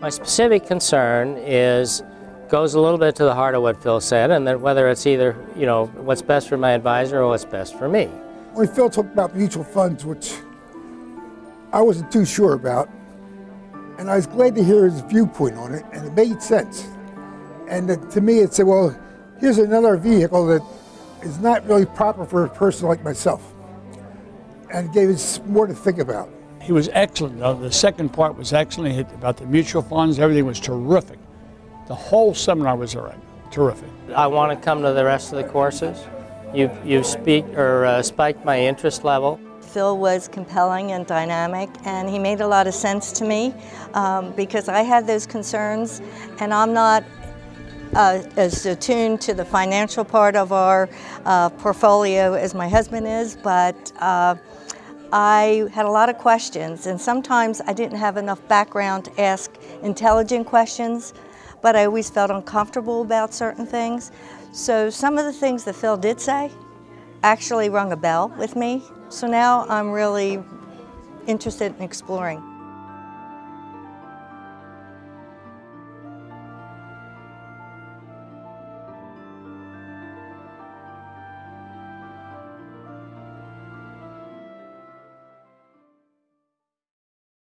My specific concern is goes a little bit to the heart of what Phil said, and that whether it's either you know what's best for my advisor or what's best for me. When Phil talked about mutual funds, which I wasn't too sure about, and I was glad to hear his viewpoint on it, and it made sense. And to me, it said, well, here's another vehicle that is not really proper for a person like myself, and gave us more to think about. He was excellent. though. The second part was excellent He- about the mutual funds. Everything was terrific. The whole seminar was all right. Terrific. I want to come to the rest of the courses. You've, you've speak, or, uh, spiked my interest level. Phil was compelling and dynamic, and he made a lot of sense to me um, because I had those concerns, and I'm not uh, as attuned to the financial part of our uh, portfolio as my husband is, but uh, I had a lot of questions, and sometimes I didn't have enough background to ask intelligent questions, but I always felt uncomfortable about certain things. So some of the things that Phil did say actually rung a bell with me. So now I'm really interested in exploring.